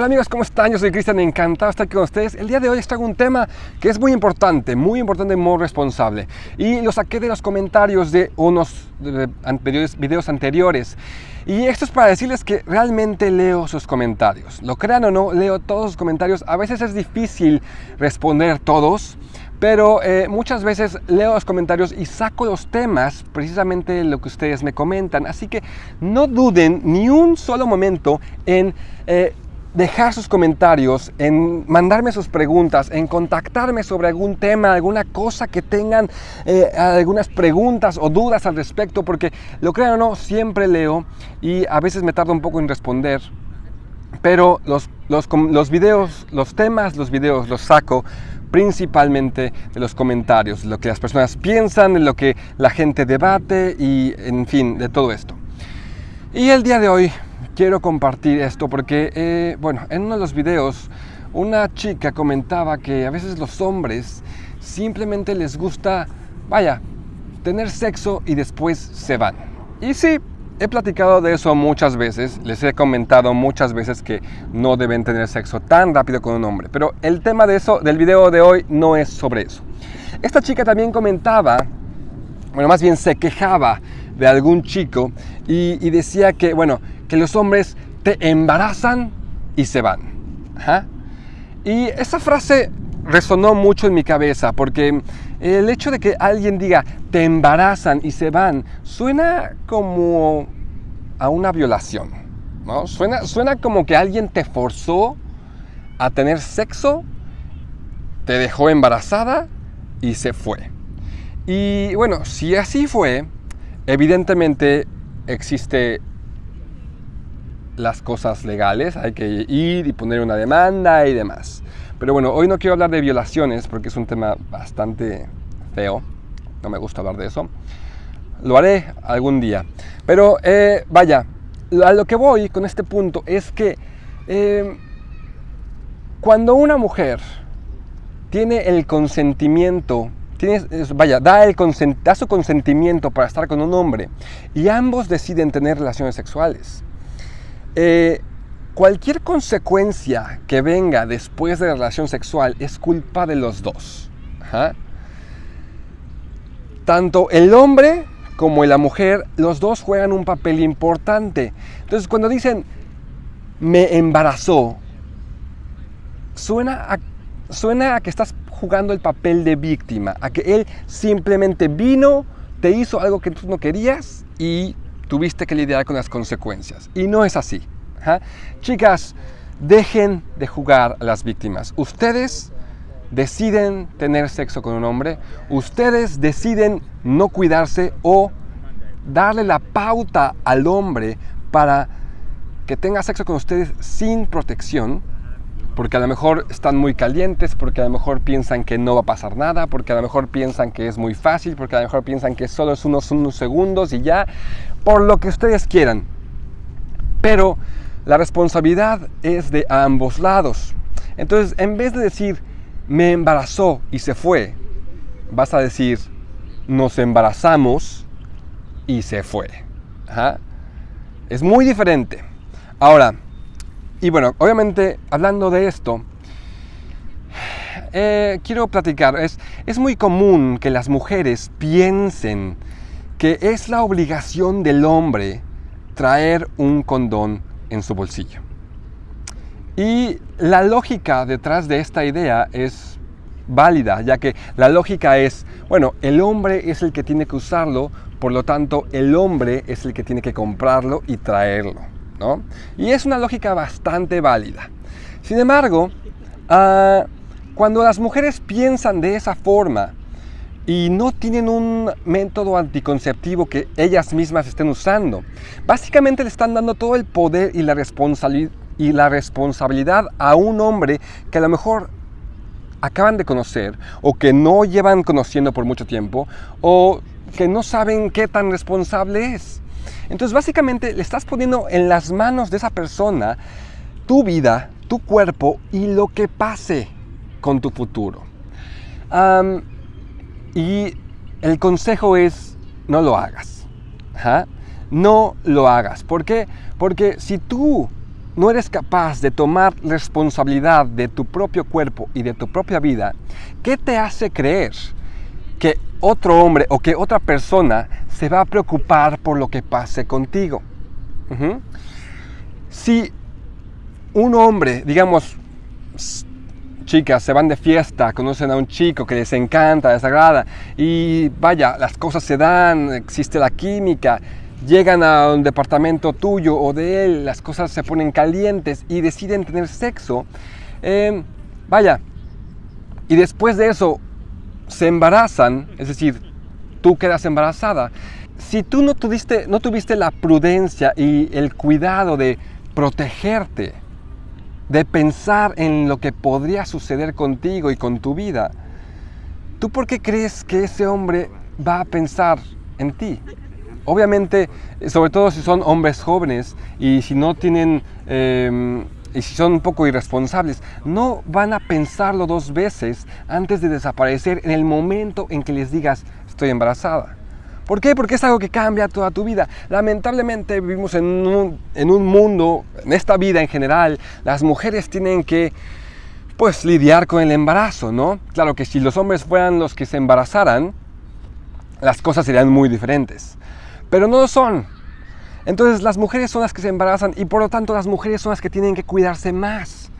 Hola amigos, ¿cómo están? Yo soy Cristian, encantado de estar aquí con ustedes. El día de hoy les traigo un tema que es muy importante, muy importante muy responsable. Y lo saqué de los comentarios de unos videos anteriores. Y esto es para decirles que realmente leo sus comentarios. Lo crean o no, leo todos sus comentarios. A veces es difícil responder todos, pero eh, muchas veces leo los comentarios y saco los temas, precisamente lo que ustedes me comentan. Así que no duden ni un solo momento en... Eh, dejar sus comentarios, en mandarme sus preguntas, en contactarme sobre algún tema, alguna cosa que tengan, eh, algunas preguntas o dudas al respecto, porque lo crean o no, siempre leo y a veces me tardo un poco en responder. Pero los, los, videos, los temas, los videos los saco principalmente de los comentarios, lo que las personas piensan, lo que la gente debate y, en fin, de todo esto. Y el día de hoy quiero compartir esto porque, eh, bueno, en uno de los videos una chica comentaba que a veces los hombres simplemente les gusta, vaya, tener sexo y después se van. Y sí, he platicado de eso muchas veces, les he comentado muchas veces que no deben tener sexo tan rápido con un hombre, pero el tema de eso, del video de hoy, no es sobre eso. Esta chica también comentaba, bueno, más bien se quejaba de algún chico y, y decía que, bueno, que los hombres te embarazan y se van. Y esa frase resonó mucho en mi cabeza porque el hecho de que alguien diga te embarazan y se van suena como a una violación. ¿no? Suena, suena como que alguien te forzó a tener sexo, te dejó embarazada y se fue. Y bueno, si así fue, evidentemente existe las cosas legales, hay que ir y poner una demanda y demás. Pero bueno, hoy no quiero hablar de violaciones porque es un tema bastante feo, no me gusta hablar de eso. Lo haré algún día. Pero eh, vaya, a lo que voy con este punto es que eh, cuando una mujer tiene el consentimiento, tiene, vaya, da, el da su consentimiento para estar con un hombre y ambos deciden tener relaciones sexuales, eh, cualquier consecuencia que venga después de la relación sexual es culpa de los dos. Tanto el hombre como la mujer, los dos juegan un papel importante. Entonces, cuando dicen me embarazó, suena a, suena a que estás jugando el papel de víctima, a que él simplemente vino, te hizo algo que tú no querías y tuviste que lidiar con las consecuencias. Y no es así. Chicas, dejen de jugar a las víctimas. Ustedes deciden tener sexo con un hombre, ustedes deciden no cuidarse o darle la pauta al hombre para que tenga sexo con ustedes sin protección, porque a lo mejor están muy calientes, porque a lo mejor piensan que no va a pasar nada, porque a lo mejor piensan que es muy fácil, porque a lo mejor piensan que solo es unos, segundos y ya, por lo que ustedes quieran. Pero la responsabilidad es de ambos lados. Entonces, en vez de decir, me embarazó y se fue, vas a decir, nos embarazamos y se fue. Es muy diferente. Ahora, y bueno, obviamente hablando de esto, eh, quiero platicar, es, es muy común que las mujeres piensen que es la obligación del hombre traer un condón en su bolsillo. Y la lógica detrás de esta idea es válida, ya que la lógica es, bueno, el hombre es el que tiene que usarlo, por lo tanto el hombre es el que tiene que comprarlo y traerlo. Y es una lógica bastante válida. Sin embargo, ah, cuando las mujeres piensan de esa forma y no tienen un método anticonceptivo que ellas mismas estén usando, básicamente le están dando todo el poder y la, y la responsabilidad a un hombre que a lo mejor acaban de conocer o que no llevan conociendo por mucho tiempo o que no saben qué tan responsable es. Entonces básicamente le estás poniendo en las manos de esa persona tu vida, tu cuerpo y lo que pase con tu futuro. y el consejo es no lo hagas. No lo hagas. ¿Por qué? Porque si tú no eres capaz de tomar responsabilidad de tu propio cuerpo y de tu propia vida, ¿qué te hace creer que otro hombre o que otra persona se va a preocupar por lo que pase contigo? Si un hombre, digamos, chicas se van de fiesta, conocen a un chico que les encanta, les agrada, y vaya, las cosas se dan, existe la química, llegan a un departamento tuyo o de él, las cosas se ponen calientes y deciden tener sexo, em, vaya, y después de eso se embarazan, es decir, tú quedas embarazada, si tú no tuviste, no tuviste la prudencia y el cuidado de protegerte, de pensar en lo que podría suceder contigo y con tu vida, ¿tú por qué crees que ese hombre va a pensar en ti? Obviamente, sobre todo si son hombres jóvenes y si no tienen... Em, y si son un poco irresponsables, no van a pensarlo dos veces antes de desaparecer en el momento en que les digas estoy embarazada. ¿Por qué? Porque es algo que cambia toda tu vida. Lamentablemente vivimos en un, en un mundo, en esta vida en general, las mujeres tienen que pues lidiar con el embarazo, ¿no? Claro que si los hombres fueran los que se embarazaran, las cosas serían muy diferentes. Pero no lo son. Entonces las mujeres son las que se embarazan y por lo tanto las mujeres son las que tienen que cuidarse más.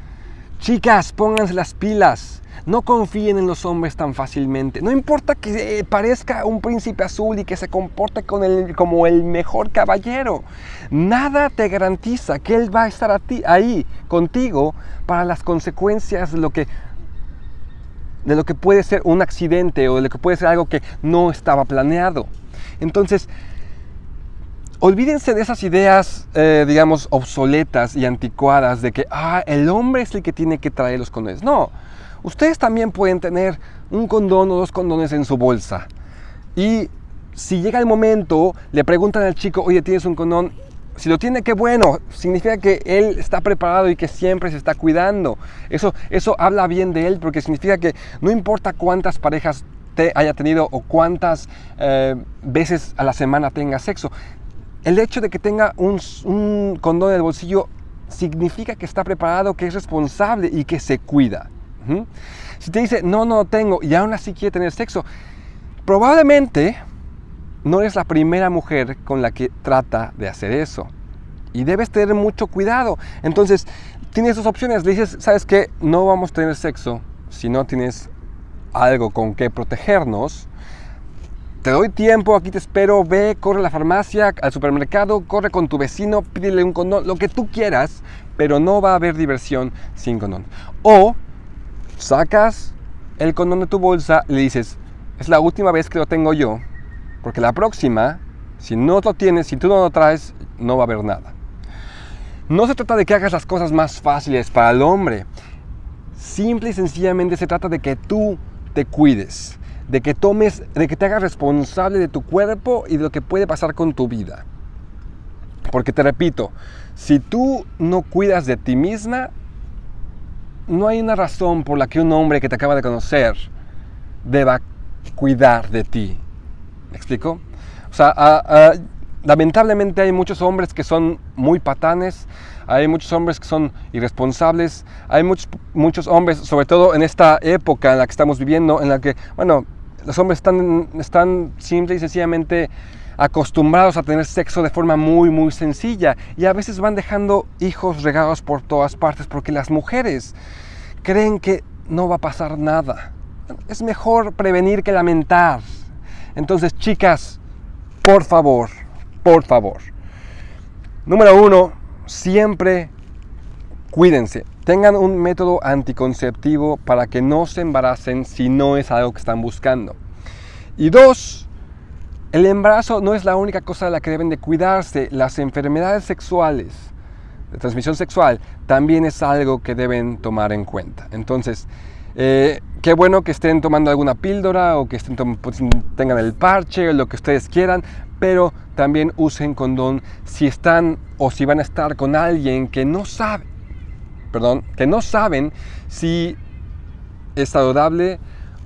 Chicas, pónganse las pilas. No confíen en los hombres tan fácilmente. No importa que eh, parezca un príncipe azul y que se comporte con el, como el mejor caballero. Nada te garantiza que él va a estar a ahí contigo para las consecuencias de lo que de lo que puede ser un accidente o de lo que puede ser algo que no estaba planeado. Entonces, olvídense de esas ideas, eh, digamos, obsoletas y anticuadas de que ah, el hombre es el que tiene que traer los condones. No, ustedes también pueden tener un condón o dos condones en su bolsa. Y si llega el momento, le preguntan al chico, oye, ¿tienes un condón? Si lo tiene, qué bueno. Significa que él está preparado y que siempre se está cuidando. Eso, eso habla bien de él porque significa que no importa cuántas parejas te haya tenido o cuántas eh, veces a la semana tenga sexo. El hecho de que tenga un, condón en el bolsillo significa que está preparado, que es responsable y que se cuida. Si te dice, no, no tengo, y aún así quiere tener sexo, probablemente no eres la primera mujer con la que trata de hacer eso. Y debes tener mucho cuidado. Entonces, tienes dos opciones. Le dices, ¿sabes qué? No vamos a tener sexo si no tienes algo con que protegernos. Te doy tiempo, aquí te espero, ve, corre a la farmacia, al supermercado, corre con tu vecino, pídele un condón, lo que tú quieras, pero no va a haber diversión sin condón. O sacas el condón de tu bolsa y le dices, es la última vez que lo tengo yo, porque la próxima, si no lo tienes, si tú no lo traes, no va a haber nada. No se trata de que hagas las cosas más fáciles para el hombre. Simple y sencillamente se trata de que tú te cuides, de que tomes, de que te hagas responsable de tu cuerpo y de lo que puede pasar con tu vida. Porque te repito, si tú no cuidas de ti misma, no hay una razón por la que un hombre que te acaba de conocer deba cuidar de ti. ¿Me explico? O sea, lamentablemente hay muchos hombres que son muy patanes, hay muchos hombres que son irresponsables, hay muchos, muchos hombres, sobre todo en esta época en la que estamos viviendo, en la que, bueno, los hombres están, están simple y sencillamente acostumbrados a tener sexo de forma muy, muy sencilla y a veces van dejando hijos regados por todas partes porque las mujeres creen que no va a pasar nada. Es mejor prevenir que lamentar. Entonces, chicas, por favor, por favor. Número uno, siempre cuídense. Tengan un método anticonceptivo para que no se embaracen si no es algo que están buscando. Y dos, el embarazo no es la única cosa de la que deben de cuidarse. Las enfermedades sexuales de transmisión sexual también es algo que deben tomar en cuenta. Entonces, eh, qué bueno que estén tomando alguna píldora o que estén pues, tengan el parche o lo que ustedes quieran, pero también usen condón si están o si van a estar con alguien que no sabe, perdón, que no saben si es saludable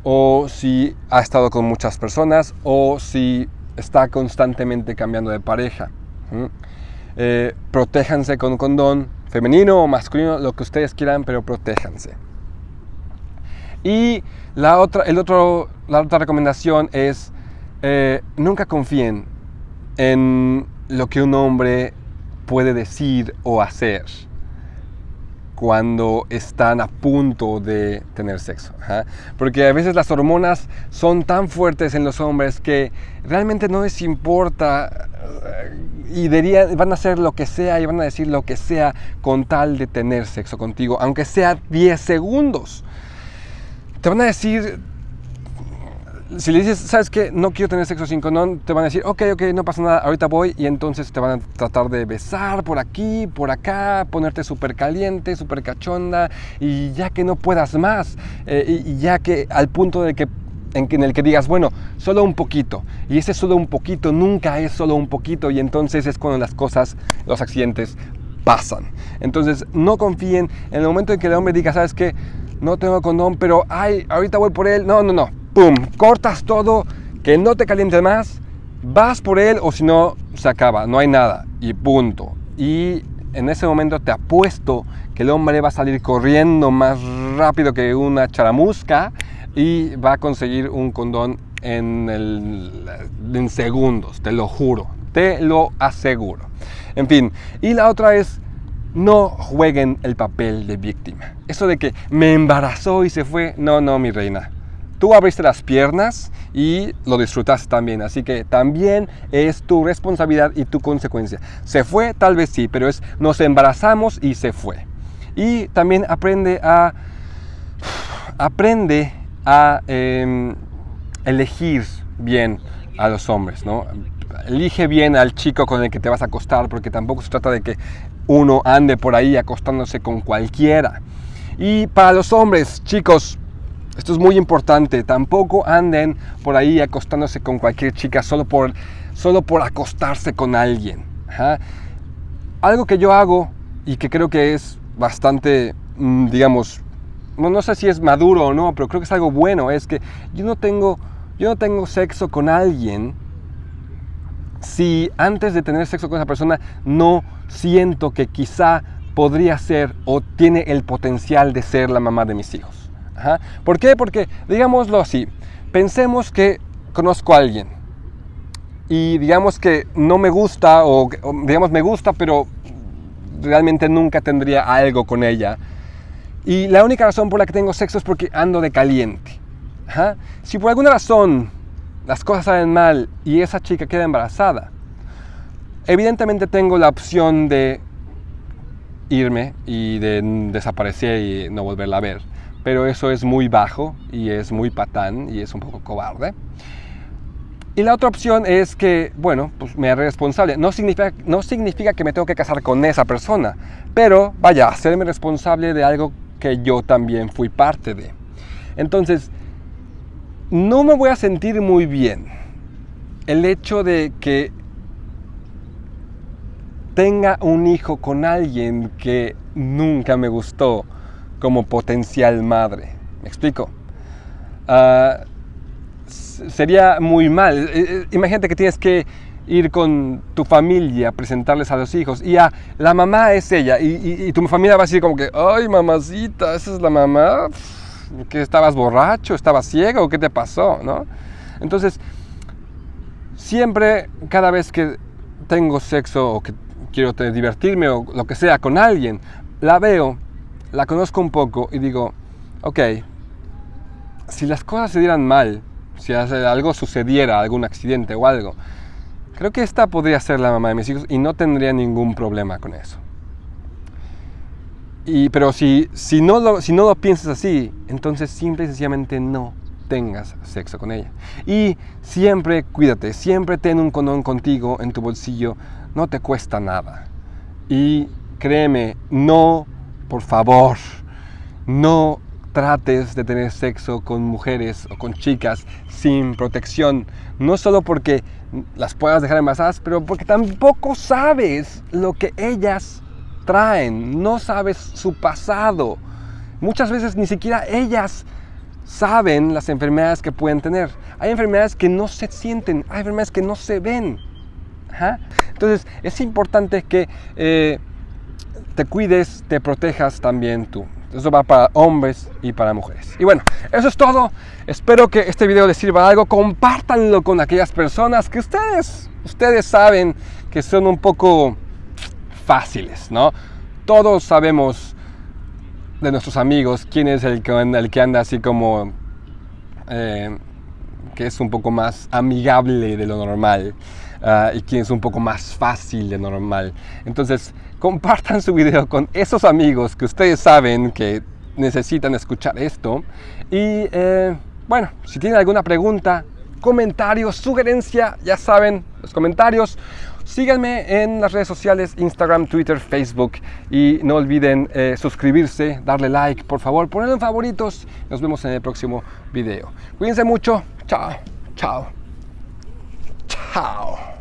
o si ha estado con muchas personas o si está constantemente cambiando de pareja. Eh, protéjanse con condón, femenino o masculino, lo que ustedes quieran, pero protéjanse. Y la otra, el otro, la otra recomendación es eh, nunca confíen en lo que un hombre puede decir o hacer cuando están a punto de tener sexo. Porque a veces las hormonas son tan fuertes en los hombres que realmente no les importa y van a hacer lo que sea y van a decir lo que sea con tal de tener sexo contigo, aunque sea 10 segundos. Te van a decir, si le dices, ¿sabes qué? No quiero tener sexo sin condón, te van a decir, ok, ok, no pasa nada, ahorita voy. Y entonces te van a tratar de besar por aquí, por acá, ponerte súper caliente, súper cachonda. Y ya que no puedas más, eh, y, ya que al punto de que en, el que digas, bueno, solo un poquito. Y ese solo un poquito nunca es solo un poquito. Y entonces es cuando las cosas, los accidentes pasan. Entonces no confíen en el momento en que el hombre diga, ¿sabes qué? No tengo condón, pero ay, ahorita voy por él. No, no, no. ¡Pum! Cortas todo, que no te caliente más. Vas por él o si no, se acaba. No hay nada. Y punto. Y en ese momento te apuesto que el hombre va a salir corriendo más rápido que una charamusca y va a conseguir un condón en, en segundos, te lo juro, te lo aseguro. En fin, y la otra es no jueguen el papel de víctima. Eso de que me embarazó y se fue, no, no, mi reina. Tú abriste las piernas y lo disfrutaste también, así que también es tu responsabilidad y tu consecuencia. Se fue, tal vez sí, pero es nos embarazamos y se fue. Y también aprende a aprende a em, elegir bien a los hombres, ¿no? Elige bien al chico con el que te vas a acostar, porque tampoco se trata de que uno ande por ahí acostándose con cualquiera. Y para los hombres, chicos, esto es muy importante, tampoco anden por ahí acostándose con cualquier chica solo por, solo por acostarse con alguien. Algo que yo hago y que creo que es bastante, mm, digamos, no, sé si es maduro o no, pero creo que es algo bueno, es que yo no tengo, yo no tengo sexo con alguien si antes de tener sexo con esa persona no siento que quizá podría ser o tiene el potencial de ser la mamá de mis hijos. ¿Por qué? Porque, digámoslo así, pensemos que conozco a alguien y digamos que no me gusta o digamos me gusta, pero realmente nunca tendría algo con ella y la única razón por la que tengo sexo es porque ando de caliente. Si por alguna razón las cosas salen mal y esa chica queda embarazada, evidentemente tengo la opción de irme y de desaparecer y no volverla a ver. Pero eso es muy bajo y es muy patán y es un poco cobarde. Y la otra opción es que, bueno, pues me haré responsable. No significa, no significa que me tengo que casar con esa persona, pero vaya, hacerme responsable de algo que yo también fui parte de. Entonces, no me voy a sentir muy bien el hecho de que tenga un hijo con alguien que nunca me gustó como potencial madre. ¿Me explico? Ah, sería muy mal. Eh, eh, imagínate que tienes que ir con tu familia, presentarles a los hijos. Y a la mamá es ella. Y, tu familia va a decir como que, ay, mamacita, esa es la mamá. ¿Que estabas borracho? ¿Estabas ciego? ¿Qué te pasó? ¿No? Entonces, siempre, cada vez que tengo sexo o que quiero divertirme o lo que sea con alguien, la veo, la conozco un poco y digo, ok, si las cosas se dieran mal, si algo sucediera, algún accidente o algo, Creo que esta podría ser la mamá de mis hijos y no tendría ningún problema con eso. Y, pero si, si, no lo, si no lo piensas así, entonces simple y sencillamente no tengas sexo con ella. Y siempre cuídate, siempre ten un condón contigo en tu bolsillo, no te cuesta nada. Y créeme, no, por favor, no trates de tener sexo con mujeres o con chicas sin protección, no solo porque las puedas dejar embarazadas, pero porque tampoco sabes lo que ellas traen, no sabes su pasado. Muchas veces ni siquiera ellas saben las enfermedades que pueden tener. Hay enfermedades que no se sienten, hay enfermedades que no se ven. Entonces es importante que eh, te cuides, te protejas también tú. Eso va para hombres y para mujeres. Y bueno, eso es todo. Espero que este video les sirva algo. Compártanlo con aquellas personas que ustedes, ustedes saben que son un poco fáciles, ¿no? Todos sabemos de nuestros amigos quién es el que, anda así como... Eh, que es un poco más amigable de lo normal uh, y quién es un poco más fácil de lo normal. Entonces, compartan su video con esos amigos que ustedes saben que necesitan escuchar esto. Y eh, bueno, si tienen alguna pregunta, comentario, sugerencia, ya saben, los comentarios. Síganme en las redes sociales, Instagram, Twitter, Facebook y no olviden eh, suscribirse, darle like, por favor, ponerlo en favoritos. Nos vemos en el próximo video. Cuídense mucho. Chao, chao, chao.